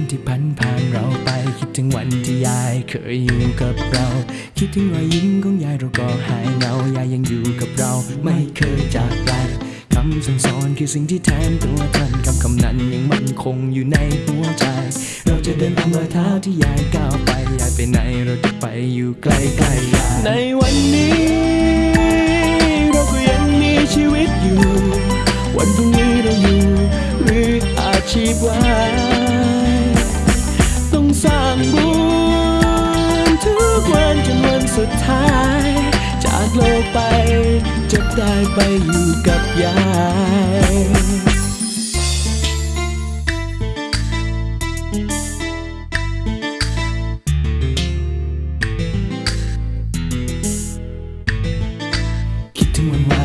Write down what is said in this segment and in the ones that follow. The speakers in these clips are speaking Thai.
านที่พันผ่านเราไป คิดถึงวันที่ยายเคยอยู่กับเรา คิดถึงรอยยิ้มของยายเราก็หายเงายายยังอยู่กับเรา ไม่เคยจากไปคำสั่งสอนคือสิ่งที่แทนตัวท่านคำคำนั้นยังมั่นคงอยู่ในหัวใจ เราจะเดินตามรอยเท้าที่ยายก้าวไปยายไปไหนเราจะไปอยู่ใกล้ใกล้ยายในวันนี้ เราก็ยังมีชีวิตอยู่ วันพรุ่งนี้เราอยู่ หรืออาชีพว่า สร้างบุญทุกวันจนวันสุดท้าย จากโลกไปจะได้ไปอยู่กับยายคิดถึงวันว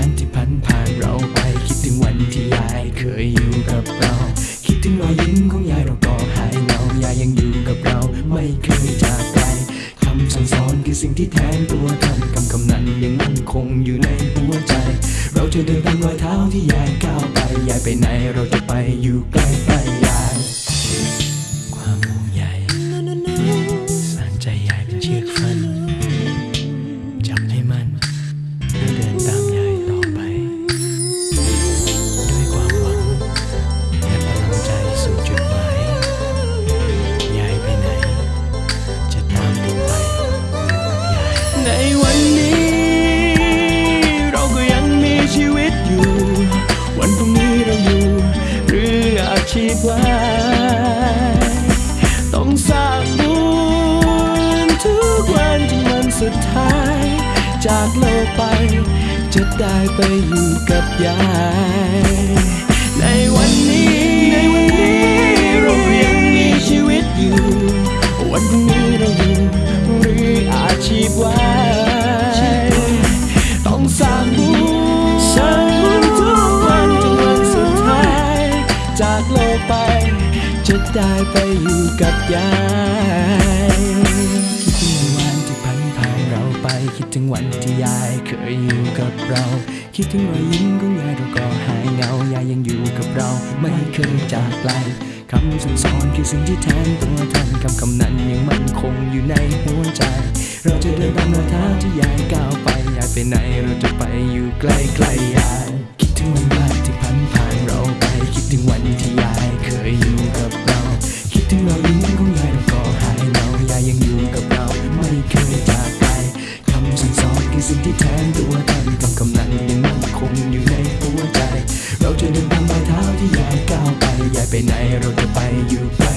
สิ่งที่แทนตัวท่านคำคำนั้นยังมั่นคงอยู่ในหัวใจ เราจะเดินตามรอยเท้าที่ยายก้าวไปยายไปไหนเราจะไปอยู่ใกล้ ในวันนี้ เราก็ยังมีชีวิตอยู่ วันพรุ่งนี้เราอยู่หรืออาชีพว่าต้องสร้างบุญทุกวันจนวันสุดท้าย จากโลกไป จะได้ไปอยู่กับยาย ในวันนี้ในวันนี้ จากโลกไป จะได้ไปอยู่กับยายคิดถึงวันที่พันผ่านเราไป คิดถึงวันที่ยายเคยอยู่กับเรา คิดถึงรอยยิ้มของยายเราก็หายเหงายายยังอยู่กับเราไม่เคยจากไกลคำสั่งสอนคือสิ่งที่แทนตัวท่านคำคำนั้นยังมั่นคงอยู่ในหัวใจ เราจะเดินตามรอยเท้าที่ยายก้าวไปยายไปไหนเราจะไปอยู่ใกล้ใกล้ๆยาย ถึงรายิ้มของยายเราก็หายเหงายายยังอยู่กับเราไม่เคยจากไกลคำสั่งสอนคือสิ่งที่แทนตัวท่านคำคำนั้นยังมั่นคงอยู่ในหัวใจ เราจะเดินตามรอยเท้าที่ยายก้าวไปยายไปไหนเราจะไปอยู่ไป